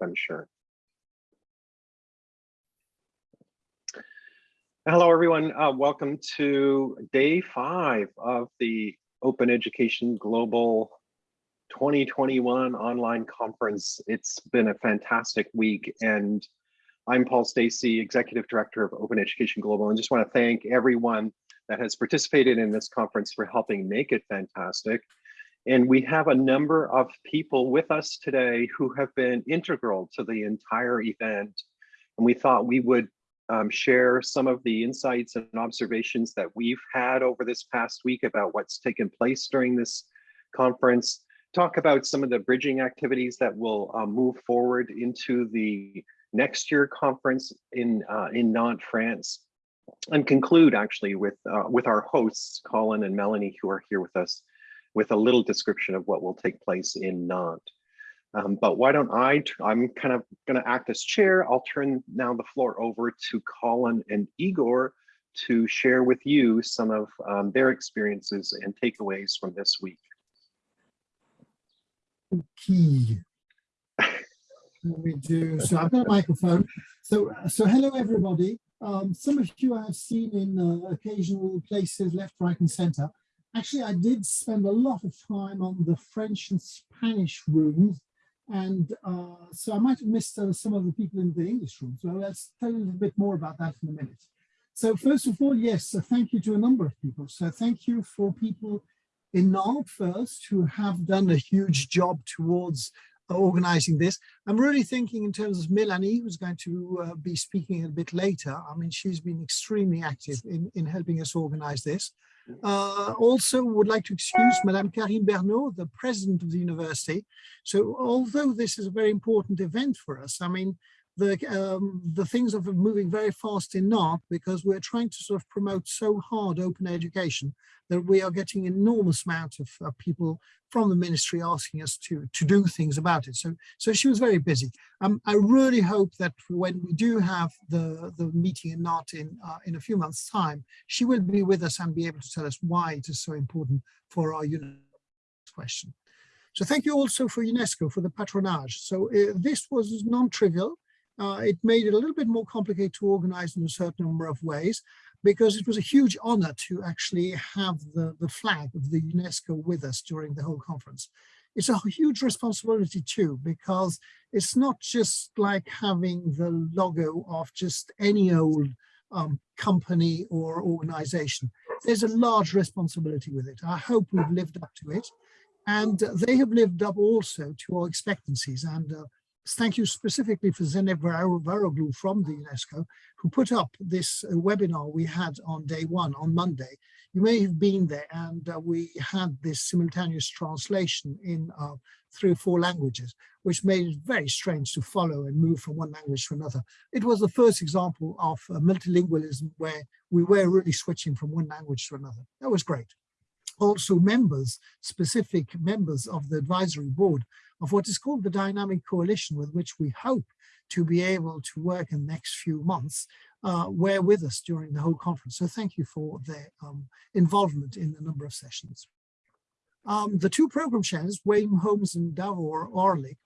I'm sure. Hello, everyone. Uh, welcome to day five of the Open Education Global 2021 online conference. It's been a fantastic week and I'm Paul Stacey, Executive Director of Open Education Global, and just want to thank everyone that has participated in this conference for helping make it fantastic. And we have a number of people with us today who have been integral to the entire event. And we thought we would um, share some of the insights and observations that we've had over this past week about what's taken place during this conference, talk about some of the bridging activities that will uh, move forward into the next year conference in, uh, in Nantes, France, and conclude actually with, uh, with our hosts, Colin and Melanie, who are here with us, with a little description of what will take place in Nantes. Um, but why don't I, I'm kind of going to act as chair. I'll turn now the floor over to Colin and Igor to share with you some of um, their experiences and takeaways from this week. Okay. we do. So I've got a microphone. So, so hello everybody. Um, some of you I have seen in uh, occasional places, left, right, and center. Actually, I did spend a lot of time on the French and Spanish rooms and uh, so I might have missed uh, some of the people in the English room. So let's tell you a little bit more about that in a minute. So first of all, yes, uh, thank you to a number of people. So thank you for people in Nantes first who have done a huge job towards uh, organizing this. I'm really thinking in terms of Melanie, who's going to uh, be speaking a bit later. I mean, she's been extremely active in, in helping us organize this. Uh, also would like to excuse Madame Carine Bernault, the president of the university. So although this is a very important event for us, I mean, the, um, the things are moving very fast in Nantes because we're trying to sort of promote so hard open education that we are getting enormous amount of uh, people from the ministry asking us to, to do things about it. So, so she was very busy. Um, I really hope that when we do have the, the meeting in Nantes in, uh, in a few months time, she will be with us and be able to tell us why it is so important for our unit question. So thank you also for UNESCO for the patronage. So uh, this was non-trivial. Uh, it made it a little bit more complicated to organize in a certain number of ways because it was a huge honor to actually have the, the flag of the UNESCO with us during the whole conference. It's a huge responsibility too, because it's not just like having the logo of just any old um, company or organization. There's a large responsibility with it. I hope we've lived up to it. And they have lived up also to our expectancies. And uh, thank you specifically for Zeynep Varoglu from the UNESCO, who put up this uh, webinar we had on day one, on Monday. You may have been there and uh, we had this simultaneous translation in uh, three or four languages, which made it very strange to follow and move from one language to another. It was the first example of uh, multilingualism where we were really switching from one language to another. That was great also members, specific members of the advisory board of what is called the dynamic coalition with which we hope to be able to work in the next few months uh, were with us during the whole conference. So thank you for their um, involvement in a number of sessions. Um, the two program chairs, Wayne Holmes and Davor Orlic,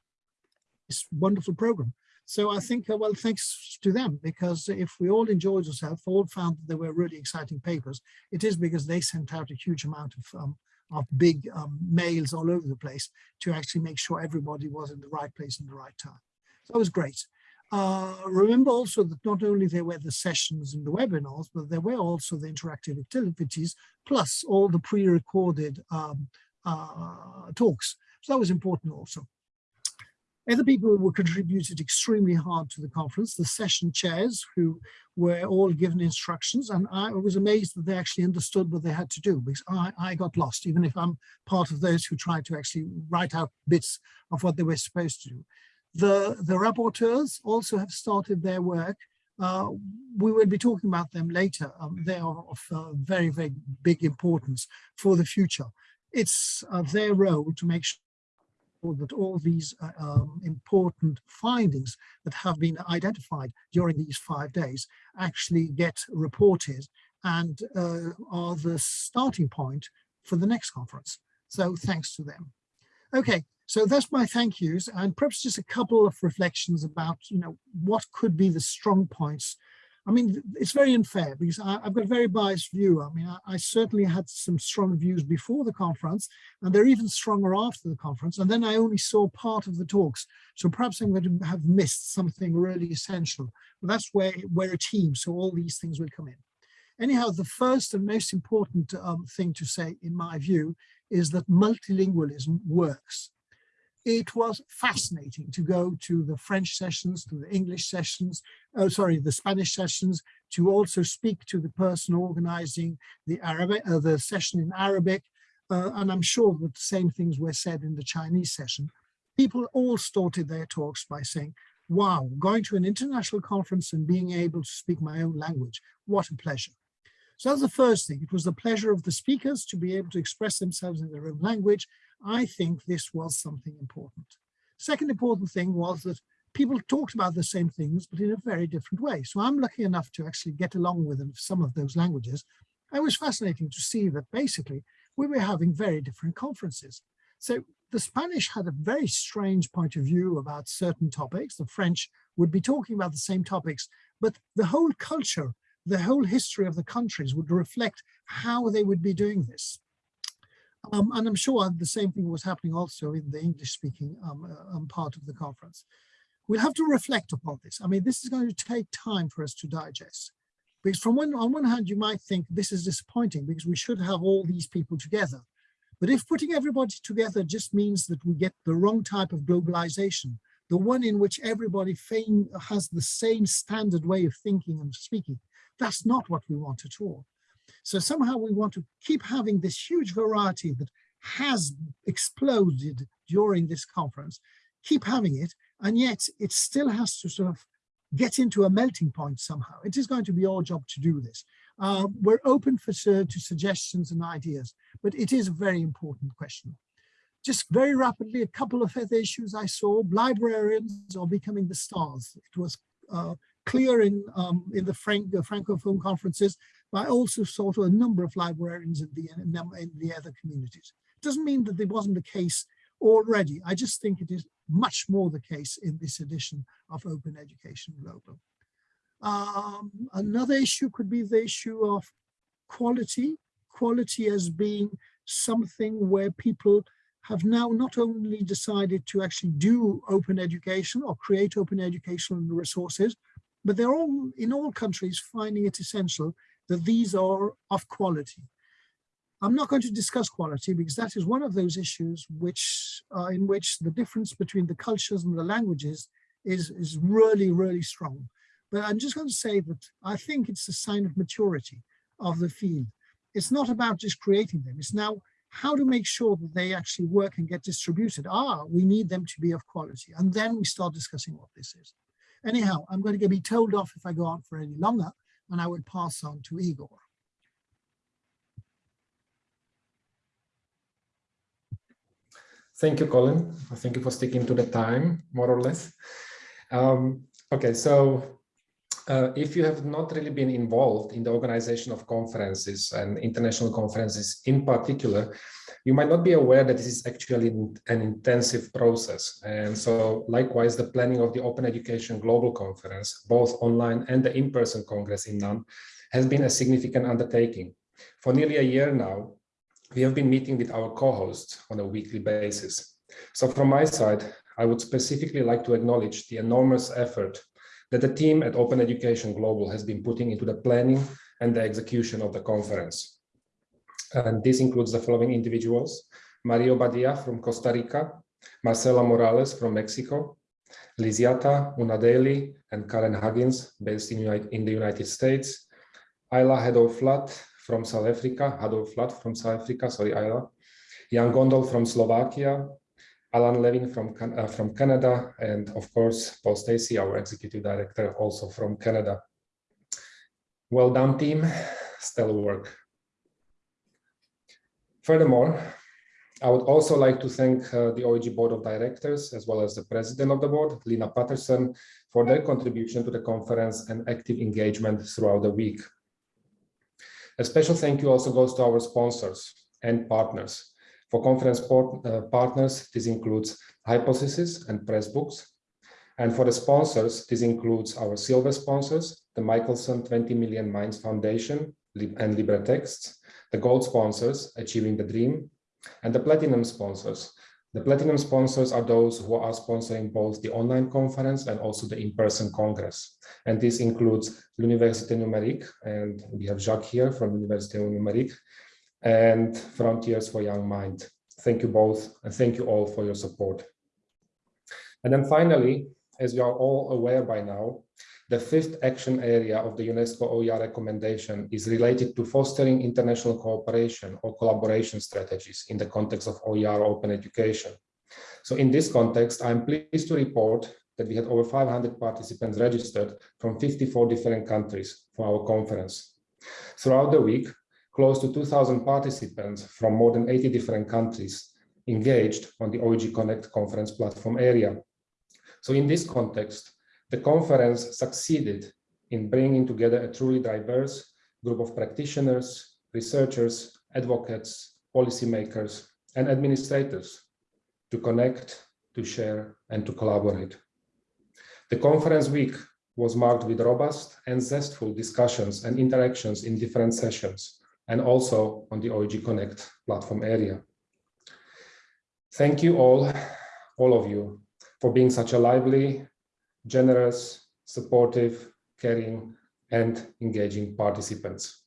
this wonderful program. So I think, uh, well, thanks to them, because if we all enjoyed ourselves, all found that they were really exciting papers, it is because they sent out a huge amount of um, of big um, mails all over the place to actually make sure everybody was in the right place in the right time. So that was great. Uh, remember also that not only there were the sessions and the webinars, but there were also the interactive activities, plus all the pre-recorded um, uh, talks. So that was important also. Other people who contributed extremely hard to the conference, the session chairs who were all given instructions and I was amazed that they actually understood what they had to do because I, I got lost, even if I'm part of those who tried to actually write out bits of what they were supposed to do. The, the rapporteurs also have started their work. Uh, we will be talking about them later. Um, they are of uh, very, very big importance for the future. It's uh, their role to make sure that all these uh, um, important findings that have been identified during these five days actually get reported and uh, are the starting point for the next conference. So thanks to them. Okay, So that's my thank yous and perhaps just a couple of reflections about, you know, what could be the strong points. I mean, it's very unfair because I, have got a very biased view. I mean, I, I, certainly had some strong views before the conference and they're even stronger after the conference. And then I only saw part of the talks. So perhaps I'm going to have missed something really essential. But that's where we're a team. So all these things will come in. Anyhow, the first and most important um, thing to say, in my view, is that multilingualism works it was fascinating to go to the French sessions, to the English sessions, oh, sorry, the Spanish sessions, to also speak to the person organizing the Arabic, uh, the session in Arabic. Uh, and I'm sure that the same things were said in the Chinese session. People all started their talks by saying, wow, going to an international conference and being able to speak my own language, what a pleasure. So that's the first thing. It was the pleasure of the speakers to be able to express themselves in their own language I think this was something important. Second important thing was that people talked about the same things, but in a very different way. So I'm lucky enough to actually get along with some of those languages. It was fascinating to see that basically we were having very different conferences. So the Spanish had a very strange point of view about certain topics. The French would be talking about the same topics, but the whole culture, the whole history of the countries would reflect how they would be doing this. Um, and I'm sure the same thing was happening also in the English speaking um, uh, um, part of the conference. We'll have to reflect upon this. I mean, this is going to take time for us to digest. Because from one, on one hand, you might think this is disappointing because we should have all these people together. But if putting everybody together just means that we get the wrong type of globalization, the one in which everybody has the same standard way of thinking and speaking, that's not what we want at all. So somehow we want to keep having this huge variety that has exploded during this conference, keep having it, and yet it still has to sort of get into a melting point somehow. It is going to be our job to do this. Uh, we're open for to suggestions and ideas, but it is a very important question. Just very rapidly, a couple of other issues I saw. Librarians are becoming the stars. It was uh, clear in um, in the Frank, uh, Francophone conferences but I also saw to a number of librarians in the, in the other communities. It doesn't mean that there wasn't the case already. I just think it is much more the case in this edition of Open Education Global. Um, another issue could be the issue of quality, quality as being something where people have now not only decided to actually do open education or create open educational resources, but they're all in all countries finding it essential that these are of quality. I'm not going to discuss quality because that is one of those issues which uh, in which the difference between the cultures and the languages is, is really, really strong. But I'm just going to say that I think it's a sign of maturity of the field. It's not about just creating them. It's now how to make sure that they actually work and get distributed. Ah, we need them to be of quality. And then we start discussing what this is. Anyhow, I'm going to be told off if I go on for any longer and I will pass on to Igor. Thank you, Colin. Thank you for sticking to the time, more or less. Um, okay, so uh, if you have not really been involved in the organization of conferences and international conferences in particular, you might not be aware that this is actually an intensive process. And so likewise, the planning of the Open Education Global Conference, both online and the in-person Congress in Nantes, has been a significant undertaking. For nearly a year now, we have been meeting with our co-hosts on a weekly basis. So from my side, I would specifically like to acknowledge the enormous effort that the team at Open Education Global has been putting into the planning and the execution of the conference. And this includes the following individuals, Mario Badia from Costa Rica, Marcela Morales from Mexico, Liziata Unadeli and Karen Huggins based in, in the United States, Ayla Hedor-Flat from South Africa, Hador Flat from South Africa, sorry Ayla, Jan Gondol from Slovakia, Alan Levine from, uh, from Canada, and of course, Paul Stacey, our executive director, also from Canada. Well done, team. Stellar work. Furthermore, I would also like to thank uh, the OEG Board of Directors, as well as the President of the Board, Lina Patterson, for their contribution to the conference and active engagement throughout the week. A special thank you also goes to our sponsors and partners. For conference port, uh, partners, this includes Hypothesis and Pressbooks. And for the sponsors, this includes our silver sponsors, the Michelson 20 Million Minds Foundation and LibreTexts, the gold sponsors, Achieving the Dream, and the platinum sponsors. The platinum sponsors are those who are sponsoring both the online conference and also the in-person congress. And this includes L'Université Numérique, and we have Jacques here from Université Numérique, and Frontiers for Young Mind. Thank you both, and thank you all for your support. And then finally, as you are all aware by now, the fifth action area of the UNESCO OER recommendation is related to fostering international cooperation or collaboration strategies in the context of OER open education. So in this context, I'm pleased to report that we had over 500 participants registered from 54 different countries for our conference. Throughout the week, close to 2,000 participants from more than 80 different countries engaged on the OEG Connect conference platform area. So in this context, the conference succeeded in bringing together a truly diverse group of practitioners, researchers, advocates, policymakers, and administrators to connect, to share, and to collaborate. The conference week was marked with robust and zestful discussions and interactions in different sessions, and also on the OEG Connect platform area. Thank you all, all of you, for being such a lively generous, supportive, caring, and engaging participants.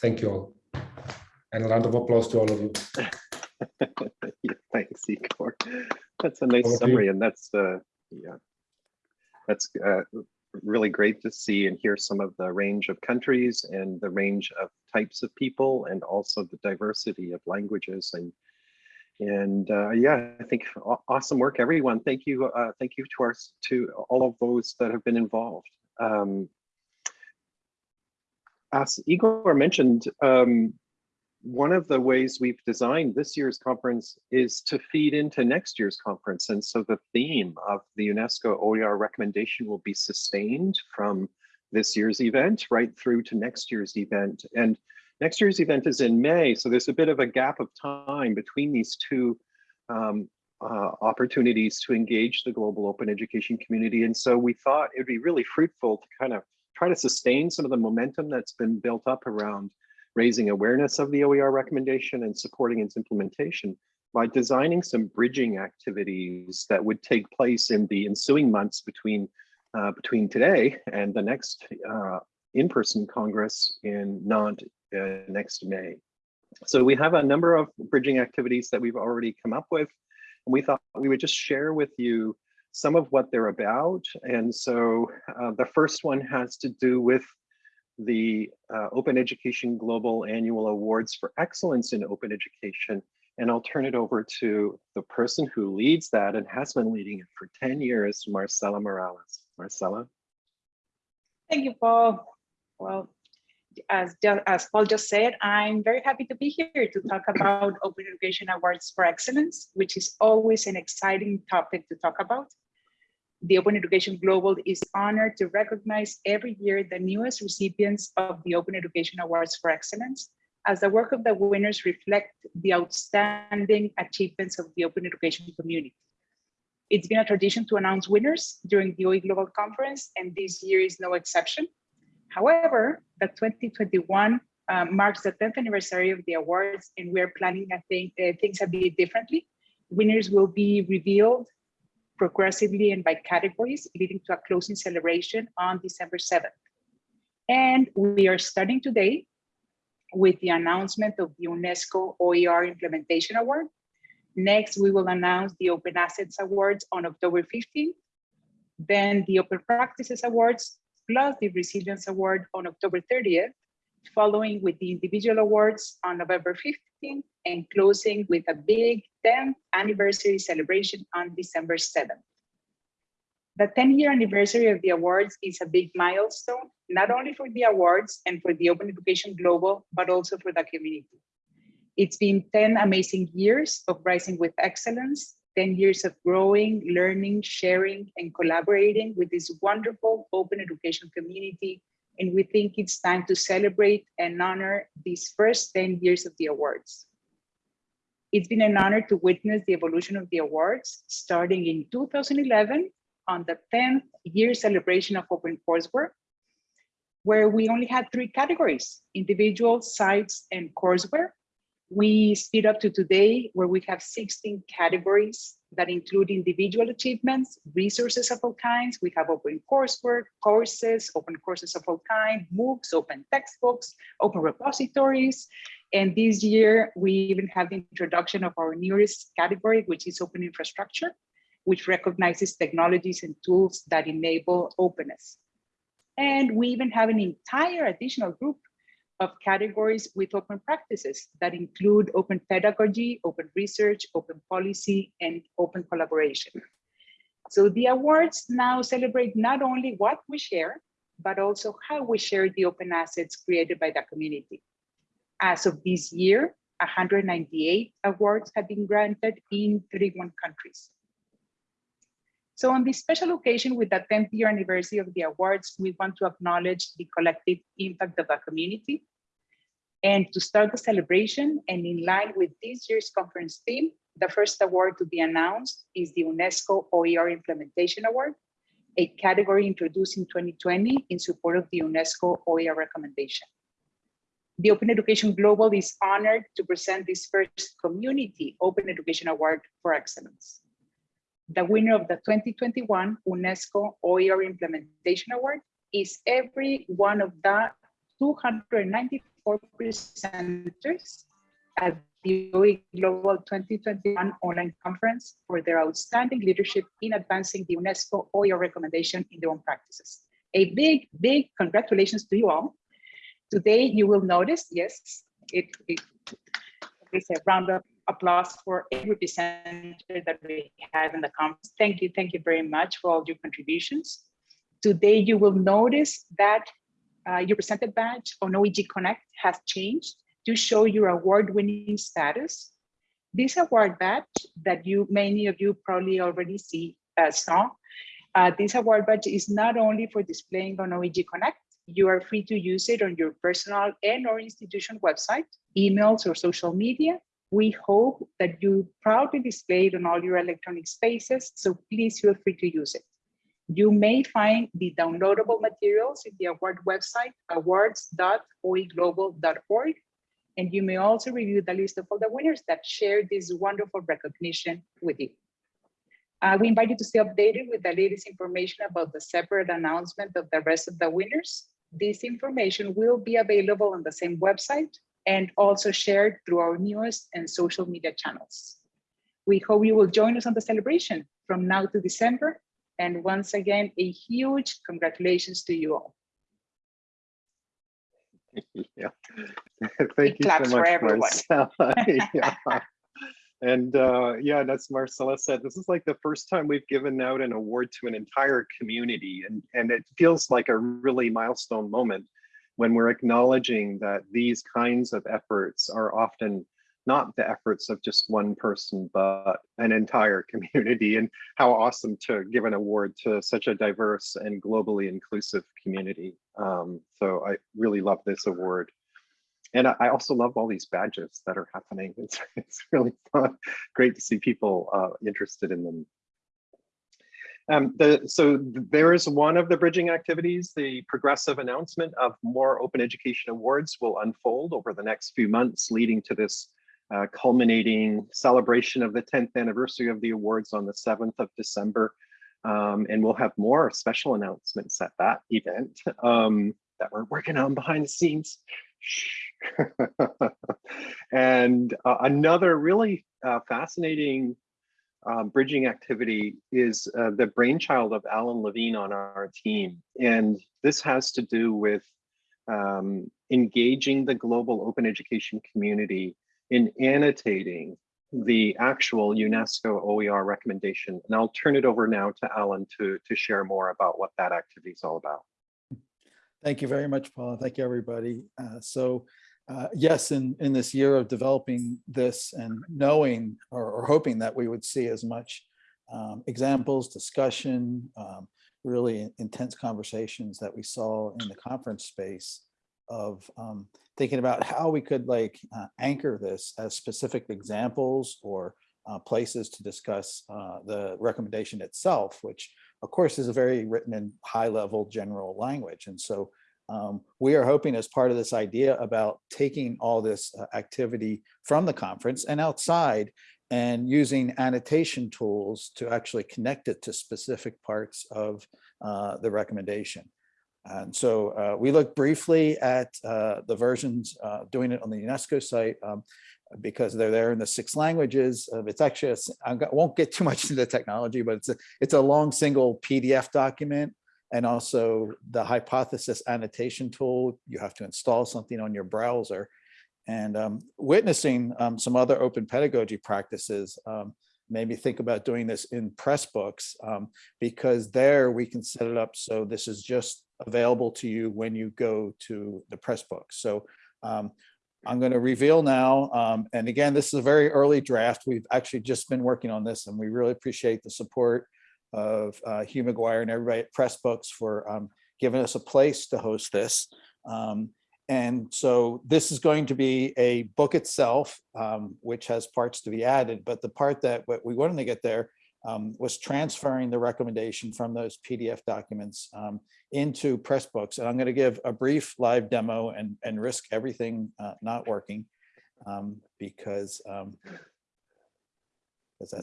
Thank you all. And a round of applause to all of you. yeah, thanks, Igor. That's a nice summary, and that's uh, yeah, that's uh, really great to see and hear some of the range of countries and the range of types of people, and also the diversity of languages and and uh, yeah, I think awesome work, everyone. Thank you, uh, thank you to our to all of those that have been involved. Um, as Igor mentioned, um, one of the ways we've designed this year's conference is to feed into next year's conference. And so the theme of the UNESCO OER recommendation will be sustained from this year's event right through to next year's event. And Next year's event is in May, so there's a bit of a gap of time between these two um, uh, opportunities to engage the global open education community. And so we thought it'd be really fruitful to kind of try to sustain some of the momentum that's been built up around raising awareness of the OER recommendation and supporting its implementation by designing some bridging activities that would take place in the ensuing months between uh, between today and the next uh, in-person Congress in Nantes uh, next May. So we have a number of bridging activities that we've already come up with. And we thought we would just share with you some of what they're about. And so uh, the first one has to do with the uh, Open Education Global Annual Awards for Excellence in Open Education. And I'll turn it over to the person who leads that and has been leading it for 10 years, Marcela Morales. Marcela. Thank you, Paul. Well, as, as Paul just said, I'm very happy to be here to talk about Open Education Awards for Excellence, which is always an exciting topic to talk about. The Open Education Global is honored to recognize every year the newest recipients of the Open Education Awards for Excellence, as the work of the winners reflect the outstanding achievements of the open education community. It's been a tradition to announce winners during the OE Global Conference, and this year is no exception. However, the 2021 uh, marks the 10th anniversary of the awards, and we're planning I think, uh, things a bit differently. Winners will be revealed progressively and by categories, leading to a closing celebration on December 7th. And we are starting today with the announcement of the UNESCO OER Implementation Award. Next, we will announce the Open Assets Awards on October 15th, then the Open Practices Awards plus the Resilience Award on October 30th, following with the individual awards on November 15th, and closing with a big 10th anniversary celebration on December 7th. The 10 year anniversary of the awards is a big milestone, not only for the awards and for the Open Education Global, but also for the community. It's been 10 amazing years of rising with excellence 10 years of growing, learning, sharing, and collaborating with this wonderful open education community. And we think it's time to celebrate and honor these first 10 years of the awards. It's been an honor to witness the evolution of the awards, starting in 2011 on the 10th year celebration of Open OpenCourseWare, where we only had three categories, individual, sites, and courseware. We speed up to today where we have 16 categories that include individual achievements, resources of all kinds. We have open coursework, courses, open courses of all kinds, MOOCs, open textbooks, open repositories. And this year, we even have the introduction of our newest category, which is open infrastructure, which recognizes technologies and tools that enable openness. And we even have an entire additional group of categories with open practices that include open pedagogy, open research, open policy, and open collaboration. So the awards now celebrate not only what we share, but also how we share the open assets created by the community. As of this year, 198 awards have been granted in 31 countries. So on this special occasion with the 10th year anniversary of the awards, we want to acknowledge the collective impact of the community. And to start the celebration and in line with this year's conference theme, the first award to be announced is the UNESCO OER Implementation Award, a category introduced in 2020 in support of the UNESCO OER recommendation. The Open Education Global is honored to present this first community Open Education Award for Excellence. The winner of the 2021 UNESCO OER Implementation Award is every one of the 294 presenters at the OE Global 2021 online conference for their outstanding leadership in advancing the UNESCO OER recommendation in their own practices. A big, big congratulations to you all. Today, you will notice, yes, it, it it's a round of applause for every presenter that we have in the conference. Thank you, thank you very much for all your contributions. Today, you will notice that uh, your presented badge on OEG Connect has changed to show your award-winning status. This award badge that you, many of you probably already see, uh, saw, uh, this award badge is not only for displaying on OEG Connect, you are free to use it on your personal and or institution website, emails or social media. We hope that you proudly display it on all your electronic spaces, so please feel free to use it. You may find the downloadable materials in the award website, awards.oeglobal.org, and you may also review the list of all the winners that share this wonderful recognition with you. Uh, we invite you to stay updated with the latest information about the separate announcement of the rest of the winners. This information will be available on the same website and also shared through our newest and social media channels. We hope you will join us on the celebration from now to December. And once again, a huge congratulations to you all. Yeah. Thank you claps so for much, everyone. Yeah. And uh, yeah, that's Marcela said, this is like the first time we've given out an award to an entire community. And, and it feels like a really milestone moment when we're acknowledging that these kinds of efforts are often not the efforts of just one person, but an entire community. And how awesome to give an award to such a diverse and globally inclusive community. Um, so I really love this award. And I also love all these badges that are happening. It's, it's really fun. Great to see people uh, interested in them. Um, the, so there is one of the bridging activities, the progressive announcement of more open education awards will unfold over the next few months, leading to this uh, culminating celebration of the 10th anniversary of the awards on the 7th of December. Um, and we'll have more special announcements at that event um, that we're working on behind the scenes. and uh, another really uh, fascinating um, bridging activity is uh, the brainchild of Alan Levine on our team. And this has to do with um, engaging the global open education community in annotating the actual UNESCO OER recommendation. And I'll turn it over now to Alan to, to share more about what that activity is all about. Thank you very much, Paul. Thank you, everybody. Uh, so uh, yes, in, in this year of developing this and knowing or, or hoping that we would see as much um, examples, discussion, um, really intense conversations that we saw in the conference space of um, thinking about how we could like uh, anchor this as specific examples or uh, places to discuss uh, the recommendation itself, which of course is a very written in high level general language. And so um, we are hoping as part of this idea about taking all this uh, activity from the conference and outside and using annotation tools to actually connect it to specific parts of uh, the recommendation. And so uh, we looked briefly at uh, the versions uh, doing it on the UNESCO site um, because they're there in the six languages. Uh, it's actually, I got- won't get too much into the technology, but it's a, it's a long single PDF document. And also the hypothesis annotation tool, you have to install something on your browser. And um, witnessing um, some other open pedagogy practices um, made me think about doing this in Pressbooks um, because there we can set it up so this is just available to you when you go to the Pressbook. So um, I'm going to reveal now, um, and again, this is a very early draft. We've actually just been working on this and we really appreciate the support of uh, Hugh McGuire and everybody at Pressbooks for um, giving us a place to host this. Um, and so this is going to be a book itself, um, which has parts to be added, but the part that what we wanted to get there um, was transferring the recommendation from those PDF documents um, into Pressbooks. And I'm going to give a brief live demo and, and risk everything uh, not working um, because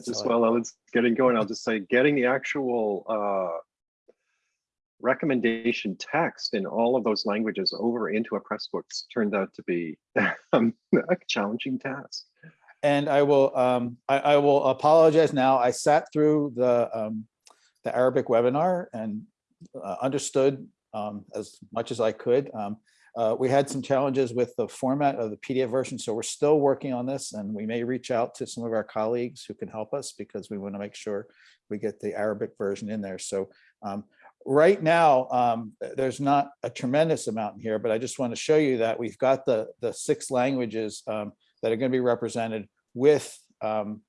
Just while it's getting going, I'll just say, getting the actual uh, recommendation text in all of those languages over into a Pressbooks turned out to be um, a challenging task. And I will, um, I, I will apologize now. I sat through the, um, the Arabic webinar and uh, understood um, as much as I could. Uh, we had some challenges with the format of the PDF version, so we're still working on this and we may reach out to some of our colleagues who can help us because we want to make sure we get the Arabic version in there. So um, right now, um, there's not a tremendous amount in here, but I just want to show you that we've got the, the six languages um, that are going to be represented with um,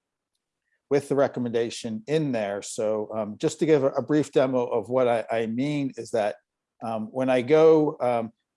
with the recommendation in there. So um, just to give a, a brief demo of what I, I mean is that um, when I go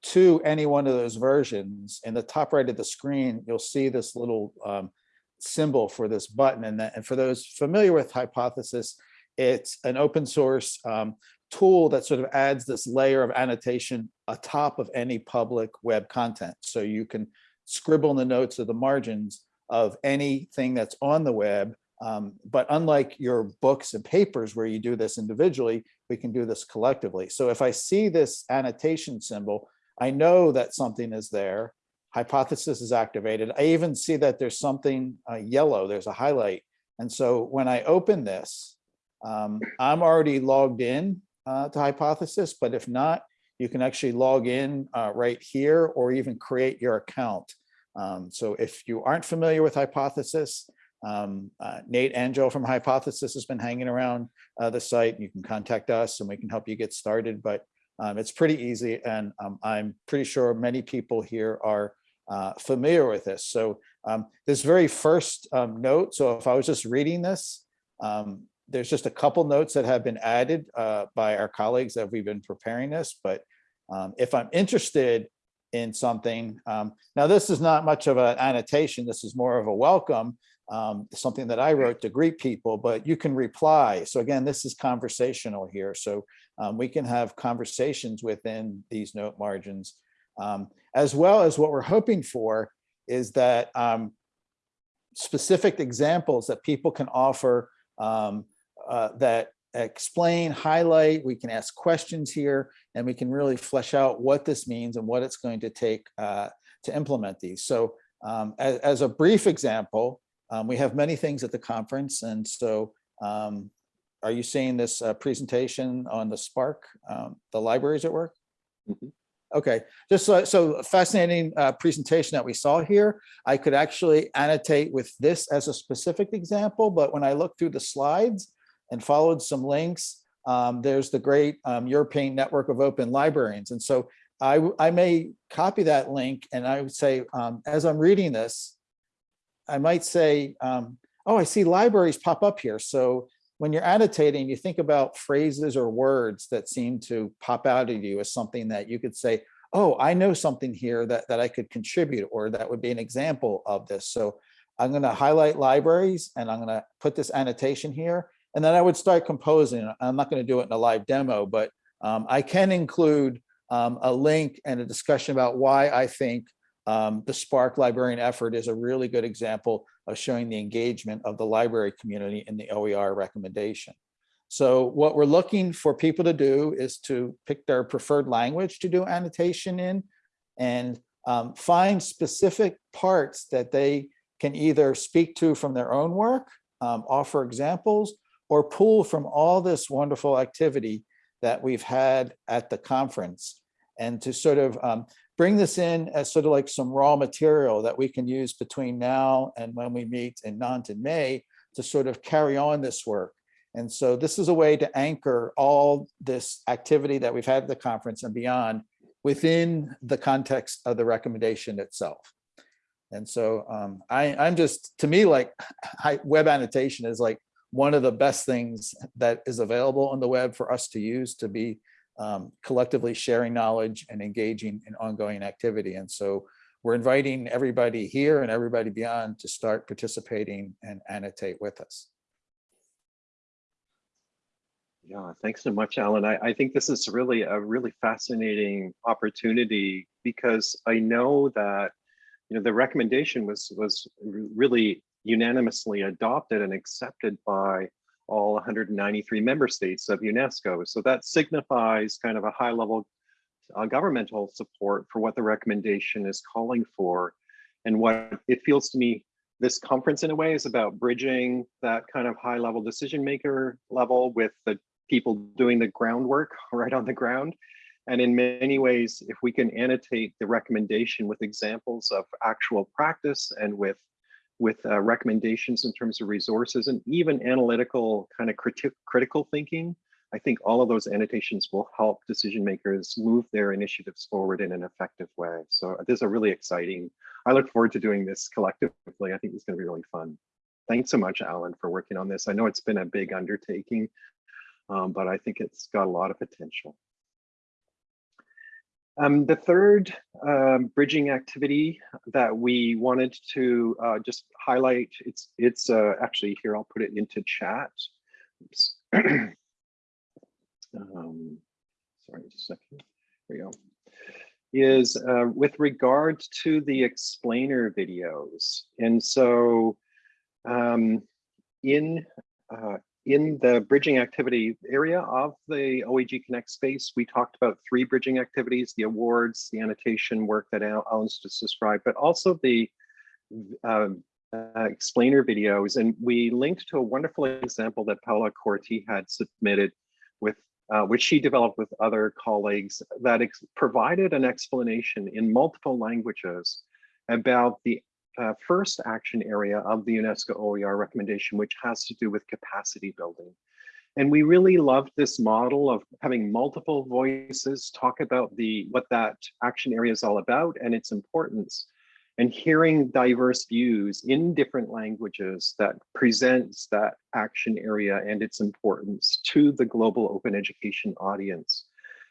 to any one of those versions, in the top right of the screen, you'll see this little um, symbol for this button. And, that, and for those familiar with Hypothesis, it's an open source um, tool that sort of adds this layer of annotation atop of any public web content. So you can scribble in the notes of the margins of anything that's on the web. Um, but unlike your books and papers where you do this individually, we can do this collectively. So if I see this annotation symbol, I know that something is there. Hypothesis is activated. I even see that there's something uh, yellow, there's a highlight. And so when I open this, um, I'm already logged in uh, to Hypothesis, but if not, you can actually log in uh, right here or even create your account. Um, so if you aren't familiar with Hypothesis, um, uh, Nate Angel from Hypothesis has been hanging around uh, the site. You can contact us and we can help you get started, but um, it's pretty easy. And um, I'm pretty sure many people here are uh, familiar with this. So um, this very first um, note, so if I was just reading this, um, there's just a couple notes that have been added uh, by our colleagues that we've been preparing this, but um, if I'm interested in something, now this is not much of an annotation, this is more of a welcome, um, something that I wrote to greet people, but you can reply. So again, this is conversational here. So um, we can have conversations within these note margins, um, as well as what we're hoping for is that um, specific examples that people can offer um, uh, that explain, highlight, we can ask questions here, and we can really flesh out what this means and what it's going to take uh, to implement these. So um, as, as a brief example, um, we have many things at the conference. And so um, are you seeing this uh, presentation on the SPARC, um, the libraries at work? Mhm. Okay, just so, so fascinating uh, presentation that we saw here. I could actually annotate with this as a specific example, but when I looked through the slides and followed some links, um, there's the great um, European Network of Open Librarians. And so I, I, may copy that link and I would say, um, as I'm reading this, I might say, um, oh, I see libraries pop up here. So when you're annotating, you think about phrases or words that seem to pop out at you as something that you could say, oh, I know something here that, that I could contribute or that would be an example of this. So I'm going to highlight libraries and I'm going to put this annotation here. And then I would start composing. I'm not going to do it in a live demo, but um, I can include um, a link and a discussion about why I think um, the SPARC librarian effort is a really good example of showing the engagement of the library community in the OER recommendation. So what we're looking for people to do is to pick their preferred language to do annotation in and um, find specific parts that they can either speak to from their own work, um, offer examples, or pull from all this wonderful activity that we've had at the conference and to sort of um, bring this in as sort of like some raw material that we can use between now and when we meet in Nantes in May to sort of carry on this work. And so this is a way to anchor all this activity that we've had at the conference and beyond within the context of the recommendation itself. And so um, I, I'm just, to me, like I, web annotation is like one of the best things that is available on the web for us to use to be um, collectively sharing knowledge and engaging in ongoing activity. And so we're inviting everybody here and everybody beyond to start participating and annotate with us. Yeah, thanks so much, Alan. I, I think this is really a really fascinating opportunity because I know that you know the recommendation was was really unanimously adopted and accepted by all 193 member states of UNESCO. So that signifies kind of a high level uh, governmental support for what the recommendation is calling for. And what it feels to me, this conference in a way is about bridging that kind of high level decision maker level with the people doing the groundwork right on the ground. And in many ways, if we can annotate the recommendation with examples of actual practice and with with uh, recommendations in terms of resources and even analytical kind of criti critical thinking, I think all of those annotations will help decision makers move their initiatives forward in an effective way. So this is a really exciting, I look forward to doing this collectively. I think it's gonna be really fun. Thanks so much, Alan, for working on this. I know it's been a big undertaking, um, but I think it's got a lot of potential. Um, the third um, bridging activity that we wanted to uh, just highlight, it's it's uh, actually here, I'll put it into chat. um, sorry, just a second. Here we go. Is uh, with regard to the explainer videos. And so um, in uh, in the bridging activity area of the OEG Connect space, we talked about three bridging activities, the awards, the annotation work that Alan's just described, but also the uh, uh, explainer videos. And we linked to a wonderful example that Paola Corti had submitted with, uh, which she developed with other colleagues that provided an explanation in multiple languages about the uh, first action area of the UNESCO OER recommendation, which has to do with capacity building. And we really loved this model of having multiple voices talk about the what that action area is all about and its importance and hearing diverse views in different languages that presents that action area and its importance to the global open education audience.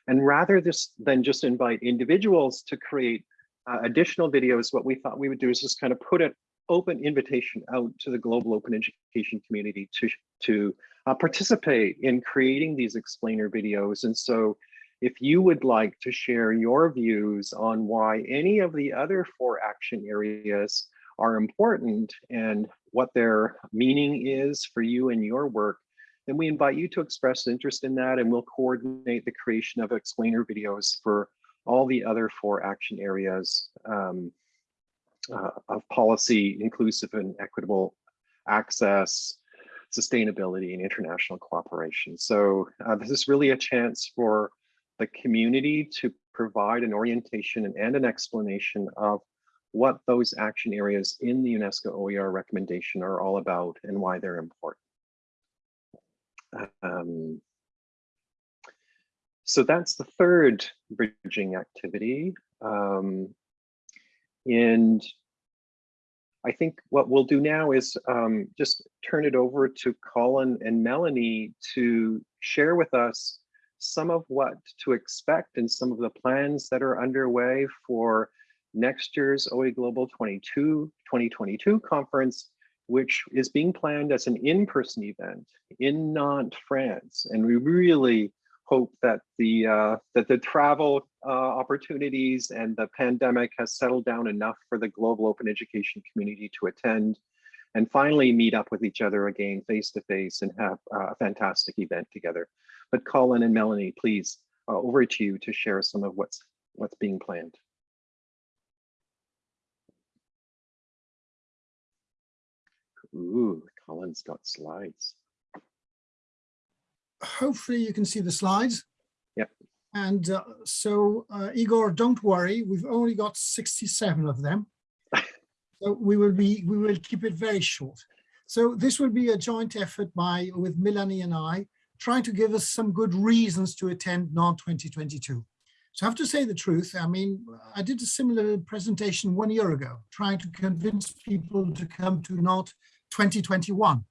And rather this, than just invite individuals to create uh, additional videos, what we thought we would do is just kind of put an open invitation out to the global open education community to, to uh, participate in creating these explainer videos. And so if you would like to share your views on why any of the other four action areas are important and what their meaning is for you and your work, then we invite you to express interest in that and we'll coordinate the creation of explainer videos for all the other four action areas um, uh, of policy, inclusive and equitable access, sustainability, and international cooperation. So uh, this is really a chance for the community to provide an orientation and, and an explanation of what those action areas in the UNESCO OER recommendation are all about and why they're important. Um, so that's the third bridging activity. Um, and I think what we'll do now is um, just turn it over to Colin and Melanie to share with us some of what to expect and some of the plans that are underway for next year's OE Global 22 2022 conference, which is being planned as an in-person event in Nantes, France. And we really hope that the uh, that the travel uh, opportunities and the pandemic has settled down enough for the global open education community to attend and finally meet up with each other again face to face and have a fantastic event together. But Colin and Melanie, please, uh, over to you to share some of what's what's being planned. Ooh, Colin's got slides. Hopefully you can see the slides. Yep. And uh, so uh, Igor, don't worry, we've only got 67 of them. So we will be, we will keep it very short. So this will be a joint effort by, with Melanie and I, trying to give us some good reasons to attend Nantes 2022. So I have to say the truth. I mean, I did a similar presentation one year ago, trying to convince people to come to Nantes 2021.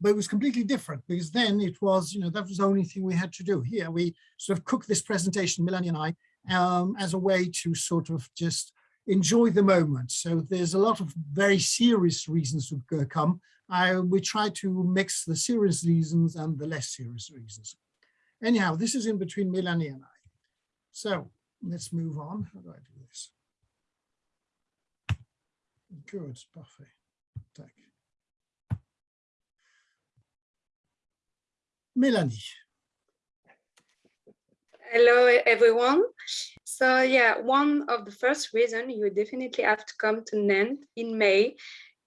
But it was completely different because then it was, you know, that was the only thing we had to do. Here we sort of cooked this presentation, Melanie and I, um, as a way to sort of just enjoy the moment. So there's a lot of very serious reasons to come. I, we try to mix the serious reasons and the less serious reasons. Anyhow, this is in between Melanie and I. So let's move on. How do I do this? Good, parfait. Tac. Melanie. Hello, everyone. So yeah, one of the first reason you definitely have to come to Nantes in May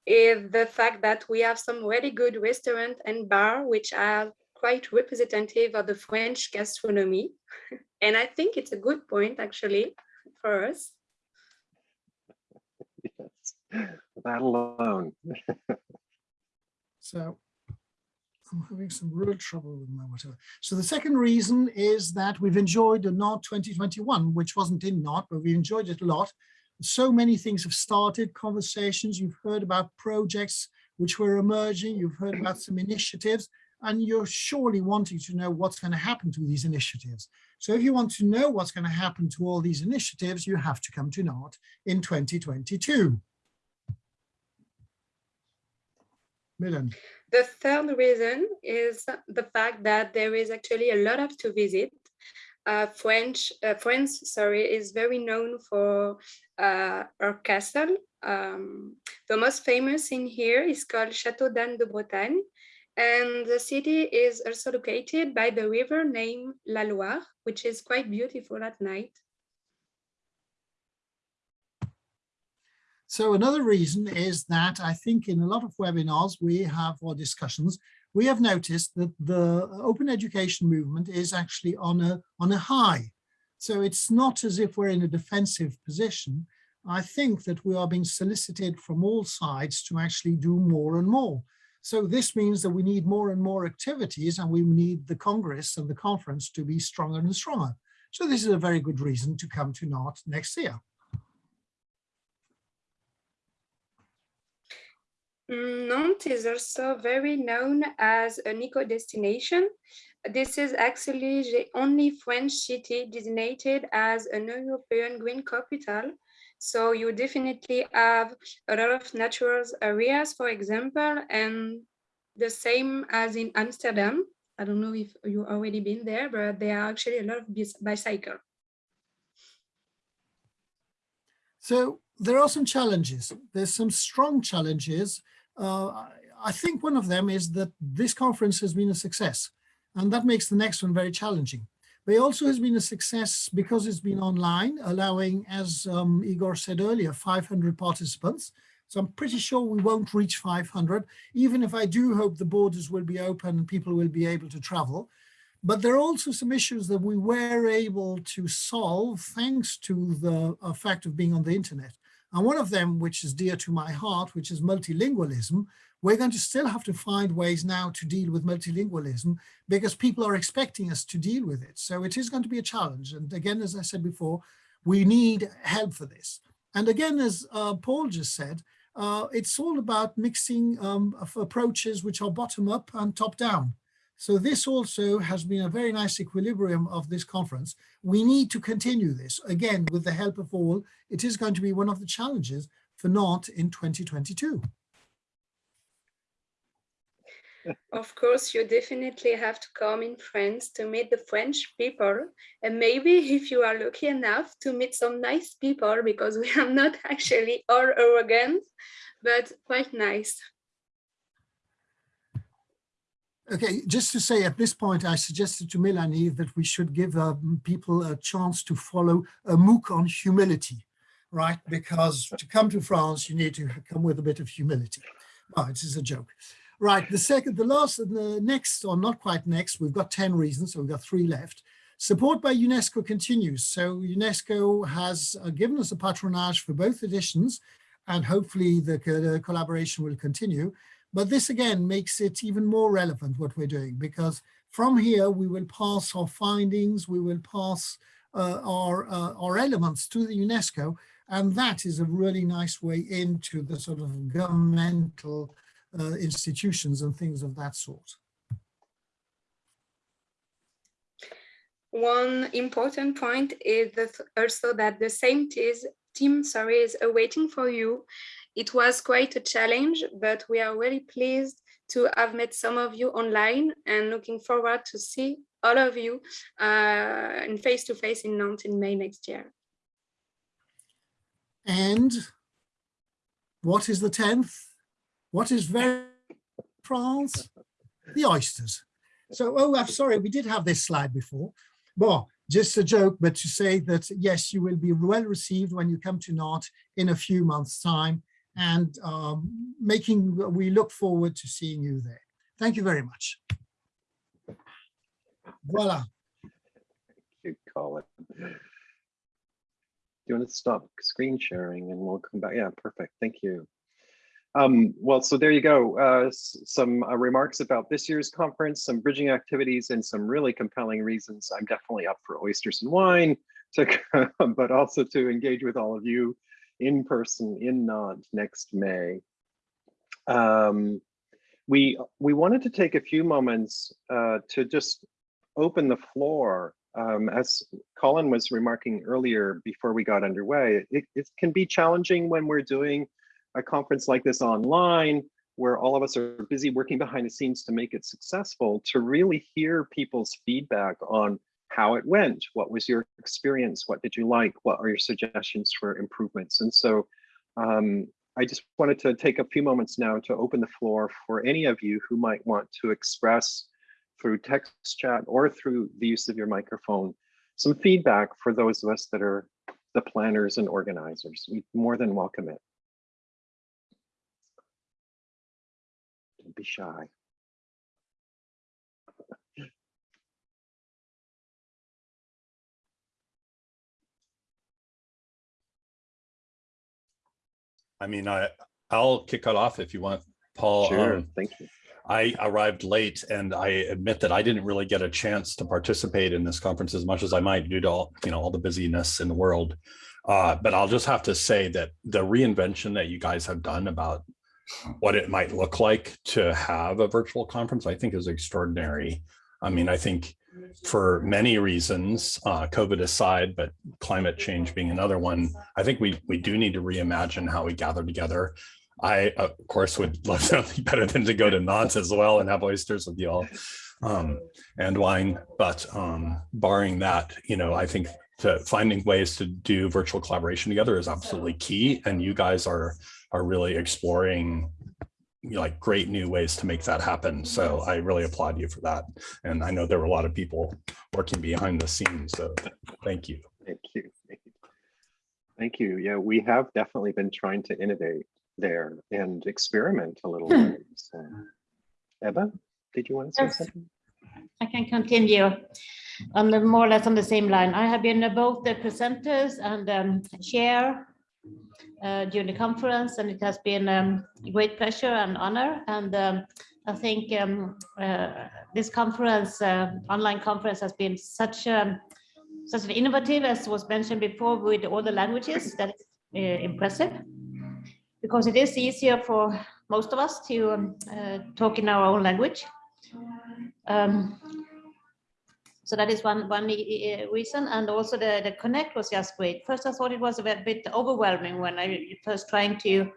is the fact that we have some really good restaurant and bar, which are quite representative of the French gastronomy. and I think it's a good point actually for us. Yes, that alone. so I'm having some real trouble with my whatever. So the second reason is that we've enjoyed a Nantes 2021, which wasn't in Nantes, but we enjoyed it a lot. So many things have started, conversations, you've heard about projects which were emerging, you've heard about some initiatives, and you're surely wanting to know what's going to happen to these initiatives. So if you want to know what's going to happen to all these initiatives, you have to come to Nantes in 2022. Milan. The third reason is the fact that there is actually a lot of to visit. Uh, French, uh, France, sorry, is very known for uh, her castle. Um, the most famous in here is called Chateau d'Anne de Bretagne. And the city is also located by the river named La Loire, which is quite beautiful at night. So another reason is that I think in a lot of webinars we have or discussions, we have noticed that the open education movement is actually on a, on a high. So it's not as if we're in a defensive position. I think that we are being solicited from all sides to actually do more and more. So this means that we need more and more activities and we need the Congress and the conference to be stronger and stronger. So this is a very good reason to come to Nantes next year. Mm, Nantes is also very known as an eco-destination. This is actually the only French city designated as an European green capital. So you definitely have a lot of natural areas, for example, and the same as in Amsterdam. I don't know if you already been there, but there are actually a lot of bicycle. So there are some challenges. There's some strong challenges uh, I think one of them is that this conference has been a success, and that makes the next one very challenging. But it also has been a success because it's been online, allowing, as um, Igor said earlier, 500 participants. So I'm pretty sure we won't reach 500, even if I do hope the borders will be open and people will be able to travel. But there are also some issues that we were able to solve thanks to the fact of being on the internet. And one of them, which is dear to my heart, which is multilingualism, we're going to still have to find ways now to deal with multilingualism because people are expecting us to deal with it. So it is going to be a challenge. And again, as I said before, we need help for this. And again, as uh, Paul just said, uh, it's all about mixing um, approaches which are bottom up and top down. So this also has been a very nice equilibrium of this conference. We need to continue this again with the help of all. It is going to be one of the challenges for Nantes in 2022. Of course, you definitely have to come in France to meet the French people. And maybe if you are lucky enough to meet some nice people, because we are not actually all arrogant, but quite nice. Okay, just to say at this point, I suggested to Melanie that we should give um, people a chance to follow a MOOC on humility, right? Because to come to France, you need to come with a bit of humility. Oh, it is a joke. Right, the second, the last, and the next, or not quite next, we've got 10 reasons, so we've got three left. Support by UNESCO continues. So UNESCO has uh, given us a patronage for both editions, and hopefully the, the collaboration will continue. But this again makes it even more relevant what we're doing, because from here we will pass our findings, we will pass uh, our, uh, our elements to the UNESCO, and that is a really nice way into the sort of governmental uh, institutions and things of that sort. One important point is also that the same team sorry, is awaiting for you. It was quite a challenge, but we are really pleased to have met some of you online and looking forward to see all of you uh, in face-to-face in Nantes in May next year. And what is the 10th? What is very France? The oysters. So, oh, I'm sorry, we did have this slide before. Well, just a joke, but to say that, yes, you will be well received when you come to Nantes in a few months time and um, making, we look forward to seeing you there. Thank you very much. Voila. Thank you Colin. Do you want to stop screen sharing and we'll come back? Yeah, perfect. Thank you. Um, well, so there you go. Uh, some uh, remarks about this year's conference, some bridging activities, and some really compelling reasons. I'm definitely up for oysters and wine, to but also to engage with all of you in person in Nantes next May. Um, we we wanted to take a few moments uh, to just open the floor. Um, as Colin was remarking earlier before we got underway, it, it can be challenging when we're doing a conference like this online, where all of us are busy working behind the scenes to make it successful, to really hear people's feedback on how it went, what was your experience, what did you like, what are your suggestions for improvements. And so um, I just wanted to take a few moments now to open the floor for any of you who might want to express through text chat or through the use of your microphone, some feedback for those of us that are the planners and organizers. We more than welcome it. Don't be shy. I mean, I, I'll kick it off if you want, Paul. Sure, Um, thank you. I arrived late and I admit that I didn't really get a chance to participate in this conference as much as I might due to all, you know, all the busyness in the world. Uh, but I'll just have to say that the reinvention that you guys have done about what it might look like to have a virtual conference, I think is extraordinary. I mean, I think for many reasons, uh, COVID aside, but climate change being another one, I think we we do need to reimagine how we gather together. I, of course, would love nothing better than to go to Nantes as well and have oysters with you all um, and wine. But um, barring that, you know, I think to finding ways to do virtual collaboration together is absolutely key. And you guys are are really exploring you know, like great new ways to make that happen. So I really applaud you for that. And I know there were a lot of people working behind the scenes. So thank you. Thank you. Thank you. Yeah, we have definitely been trying to innovate there and experiment a little bit. So, Ebba, did you want to say Yes. something? I can continue on the more or less on the same line. I have been both the presenters and um, chair uh, during the conference, and it has been um, a great pleasure and honor. And um, I think um, uh, this conference, uh, online conference, has been such a such an innovative, as was mentioned before, with all the languages. That is uh, impressive because it is easier for most of us to um, uh, talk in our own language. So that is one one uh, reason, and also the the connect was just great. First, I thought it was a bit, overwhelming when I first trying to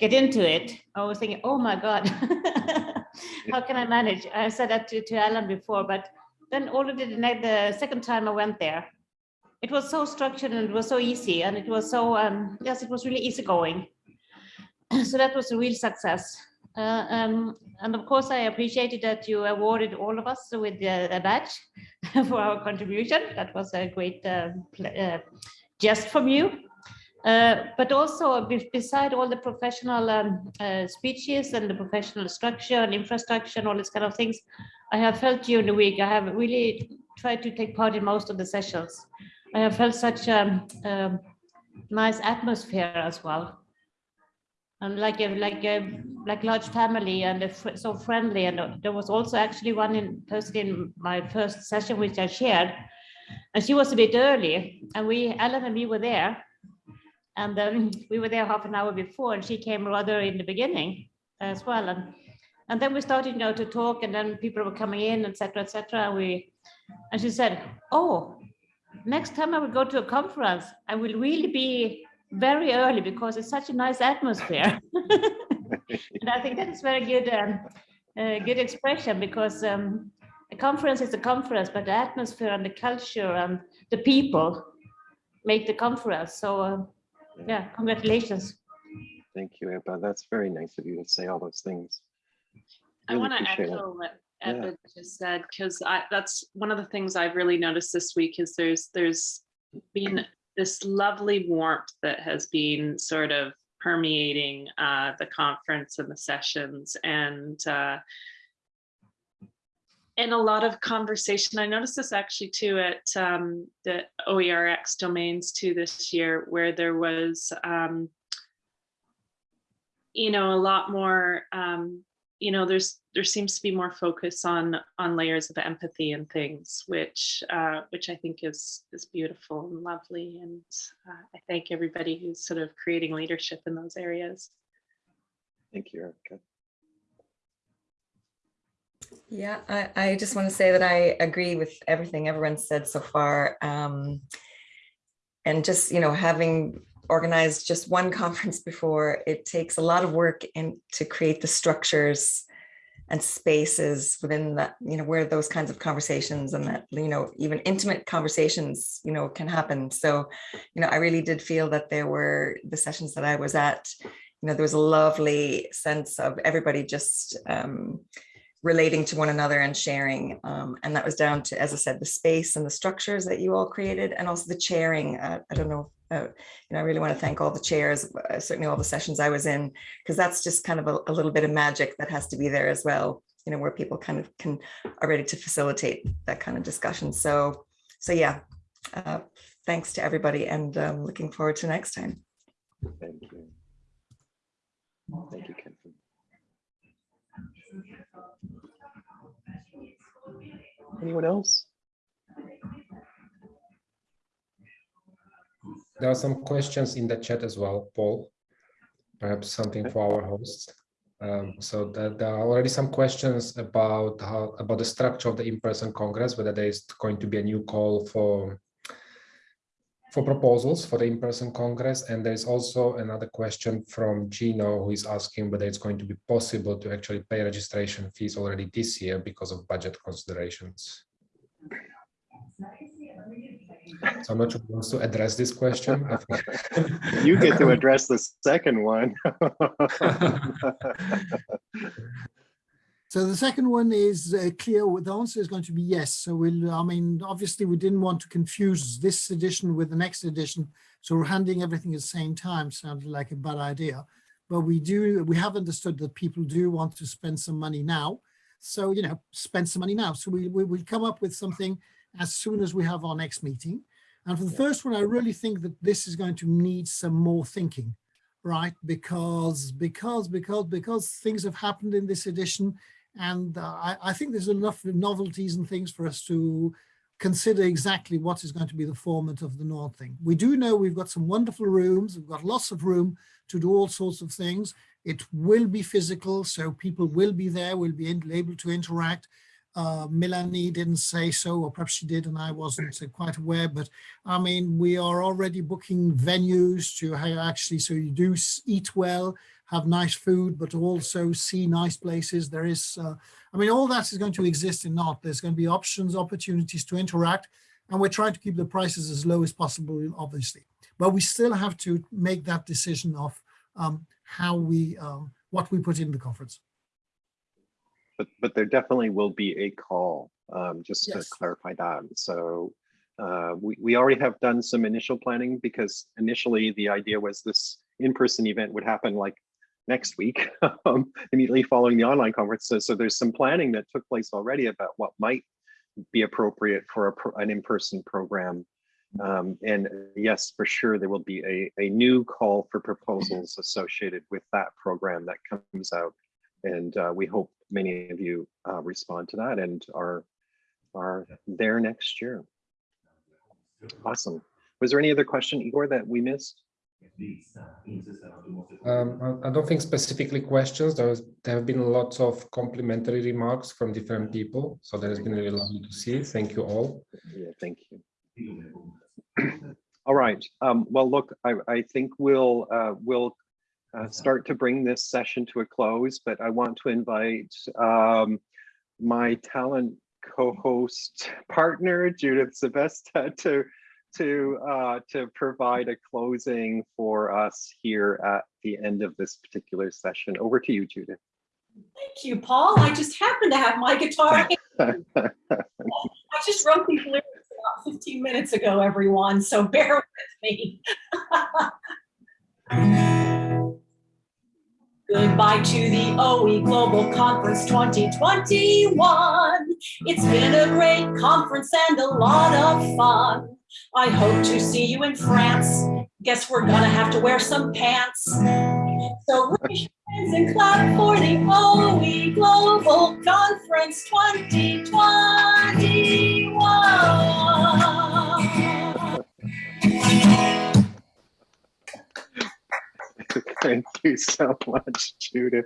get into it. I was thinking, oh my god, how can I manage? I said that to, to Alan before, but then already the, the second time I went there, it was so structured and it was so easy, and it was so um, yes, it was really easy going. So that was a real success. Uh, um, and of course, I appreciated that you awarded all of us with uh, a badge for our contribution. That was a great uh, uh, jest from you. Uh, but also, be- beside all the professional um, speeches and the professional structure and infrastructure and all these kind of things, I have felt during the week, I have really tried to take part in most of the sessions. I have felt such a um, nice atmosphere as well and like a like a like large family and fr- so friendly. And uh, there was also actually one in person in my first session which I shared. And she was a bit early. And we Ellen and me were there. And um, we were there half an hour before and she came rather in the beginning as well. And and then we started you know to talk and then people were coming in etc etc and we and she said oh next time I will go to a conference I will really be very early because it's such a nice atmosphere. and I think that is very good, um, uh, good expression because um, a conference is a conference, but the atmosphere and the culture and the people make the conference. So uh, yeah, congratulations. Thank you, Ebba. That's very nice of you to say all those things. I want to appreciate it. echo what Yeah. Just said, because I, that's one of the things I've really noticed this week is there's, there's been this lovely warmth that has been sort of permeating uh, the conference and the sessions and uh, and a lot of conversation. I noticed this actually too at um, the OERxDomains too this year, where there was um, you know a lot more um, you know there's there seems to be more focus on on layers of empathy and things which uh which i think is is beautiful and lovely and uh, i thank everybody who's sort of creating leadership in those areas Thank you, Erica. Yeah, I, I just want to say that I agree with everything everyone said so far. Um, and just, you know, having organized just one conference before, it takes a lot of work in to create the structures and spaces within that, you know, where those kinds of conversations and that, you know, even intimate conversations, you know, can happen. So, you know, I really did feel that there were the sessions that I was at, you know, there was a lovely sense of everybody just um, relating to one another and sharing. Um, and that was down to, as I said, the space and the structures that you all created and also the chairing. Uh, I don't know, uh, you know, I really want to thank all the chairs, uh, certainly all the sessions I was in, because that's just kind of a, a little bit of magic that has to be there as well, you know, where people kind of can, are ready to facilitate that kind of discussion. So, so yeah, uh, thanks to everybody and um, looking forward to next time. Thank you. Thank you, Kenton. Anyone else? There are some questions in the chat as well, Paul. Perhaps something for our hosts. Um, so that there are already some questions about how about the structure of the in-person congress, whether there is going to be a new call for for proposals for the in-person congress. And there is also another question from Gino who is asking whether it's going to be possible to actually pay registration fees already this year because of budget considerations. So I'm not sure who wants to address this question. You get to address the second one. So the second one is uh, clear. The answer is going to be yes. So we'll, I mean, obviously we didn't want to confuse this edition with the next edition. So we're handing everything at the same time sounded like a bad idea. But we do, we have understood that people do want to spend some money now. So, you know, spend some money now. So we, we will come up with something as soon as we have our next meeting. And for the first one, I really think that this is going to need some more thinking, right? Because, because, because, because things have happened in this edition and uh, I, I think there's enough novelties and things for us to consider exactly what is going to be the format of the Nord thing. We do know we've got some wonderful rooms. We've got lots of room to do all sorts of things. It will be physical, so people will be there, will be able to interact. Uh, Melanie didn't say so, or perhaps she did and I wasn't quite aware, but I mean, we are already booking venues to actually, so you do eat well, have nice food, but also see nice places. There is, uh, I mean, all that is going to exist in not. There's going to be options, opportunities to interact, and we're trying to keep the prices as low as possible, obviously. But we still have to make that decision of um, how we, um, what we put in the conference. But, but there definitely will be a call, um, just to clarify that. So uh, we, we already have done some initial planning because initially the idea was this in-person event would happen like next week, um, immediately following the online conference. So, so there's some planning that took place already about what might be appropriate for a, pro- an in-person program. Um, and yes, for sure, there will be a, a new call for proposals associated with that program that comes out. And uh, we hope many of you uh, respond to that and are, are there next year. Awesome. Was there any other question, Igor, that we missed? Um, I don't think specifically questions. There, was, there have been lots of complimentary remarks from different people. So that has been really lovely to see. Thank you all. Yeah, thank you. All right. Um, well, look, I, I think we'll uh, we'll uh, start to bring this session to a close, but I want to invite um, my talent co-host partner Judith Sebesta to to uh, to provide a closing for us here at the end of this particular session. Over to you, Judith. Thank you, Paul. I just happened to have my guitar. I just wrote these lyrics about 15 minutes ago, everyone, so bear with me. Goodbye to the OE Global Conference 2021. It's been a great conference and a lot of fun. I hope to see you in France. Guess we're gonna have to wear some pants. So raise your hands and clap for the OE Global Conference 2021. Thank you so much, Judith.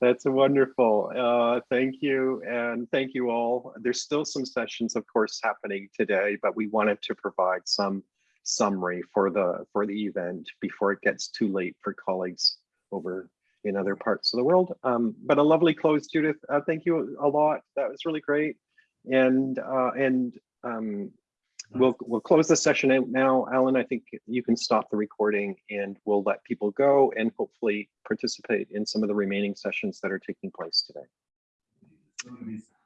That's wonderful. Uh, thank you. And thank you all. There's still some sessions, of course, happening today, but we wanted to provide some summary for the for the event before it gets too late for colleagues over in other parts of the world. Um, but a lovely close, Judith. Uh, thank you a lot. That was really great. And uh, and um, we'll we'll close the session out now. Alan, I think you can stop the recording and we'll let people go and hopefully participate in some of the remaining sessions that are taking place today.